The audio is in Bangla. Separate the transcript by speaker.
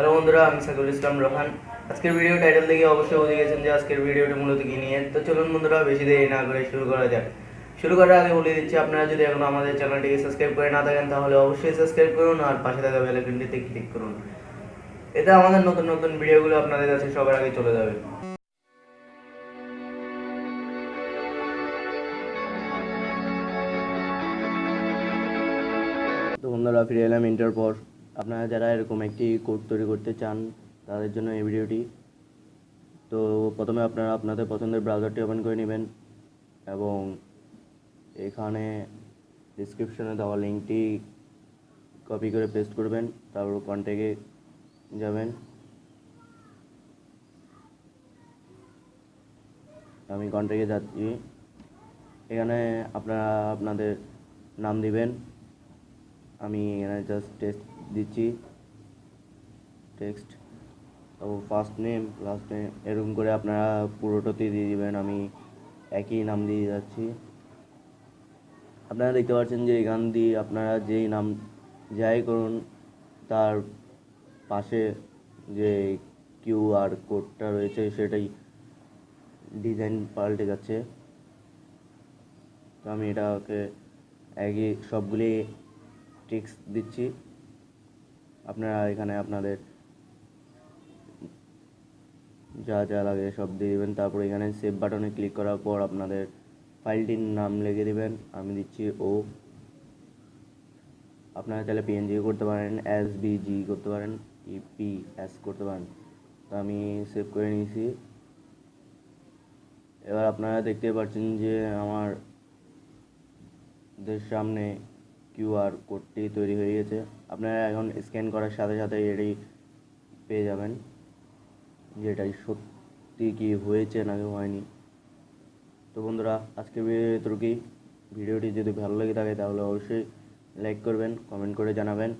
Speaker 1: হ্যালো বন্ধুরা, আমি সাকুল ইসলাম রোহান। আজকের ভিডিও টাইটেল দেখে অবশ্যই বুঝে গেছেন যে আজকের ভিডিওটি মূলত কি নিয়ে। তো চলুন বন্ধুরা, বেশি দেরি না করে শুরু করা যাক। শুরু করার আগে বলে দিচ্ছি, আপনারা যদি এখনও আমাদের চ্যানেলটিকে সাবস্ক্রাইব করে না থাকেন, তাহলে অবশ্যই সাবস্ক্রাইব করুন আর পাশে থাকা বেলাইকনটিতে ক্লিক করুন। এতে আমাদের নতুন নতুন ভিডিওগুলো আপনাদের কাছে সবার আগে চলে যাবে। বন্ধুরা, ফিরে এলাম ইন্টার পর আপনারা যারা এরকম একটি কোড তৈরি করতে চান, তাদের জন্য এই ভিডিওটি তো প্রথমে আপনারা আপনাদের পছন্দের ব্রাউজারটি ওপেন করে নেবেন এবং এখানে ডিসক্রিপশনে দেওয়া লিঙ্কটি কপি করে পেস্ট করবেন, তারপর কন্ট্যাক্টে যাবেন। আমি কন্ট্যাক্টে যাচ্ছি। এখানে আপনারা আপনাদের নাম দিবেন। আমি এখানে জাস্ট টেক্সট দিচ্ছি। টেক্সট তো ফার্স্ট নেম লাস্ট নেম এরকম করে আপনারা পুরোটাতে দিয়ে দেবেন, আমি একই নাম দিয়ে যাচ্ছি। আপনারা দেখতে পাচ্ছেন যে এখান দিয়ে আপনারা যেই নাম, যাই করুন, তার পাশে যে কিউআর কোডটা রয়েছে, সেটাই ডিজাইন পাল্টে যাচ্ছে। তো আমি এটাকে একই সবগুলি টিক্স দিচ্ছি। আপনারা এখানে আপনাদের যা যা লাগে সব দিয়ে দেবেন। তারপর এখানে সেভ বাটনে ক্লিক করার পর আপনাদের ফাইলটির নাম লিখে দেবেন। আমি দিচ্ছি ও আপনারা চাইলে পিএনজি করতে পারেন এস বিজি করতে পারেন ইপি এস করতে পারেন। তো আমি সেভ করে নিয়েছি। এবার আপনারা দেখতে পাচ্ছেন যে আমার দের সামনে কিউআর কোডটি তৈরি হয়ে গেছে। আপনারা এখন স্ক্যান করার সাথে সাথে এটি পেয়ে যাবেন। যে এটাই সত্যি কি হয়েছে নাকি হয়নি। তো বন্ধুরা আজকে ভিডিও কি ভিডিওটি যদি ভালো লেগে থাকে তাহলে অবশ্যই লাইক করবেন কমেন্ট করে জানাবেন।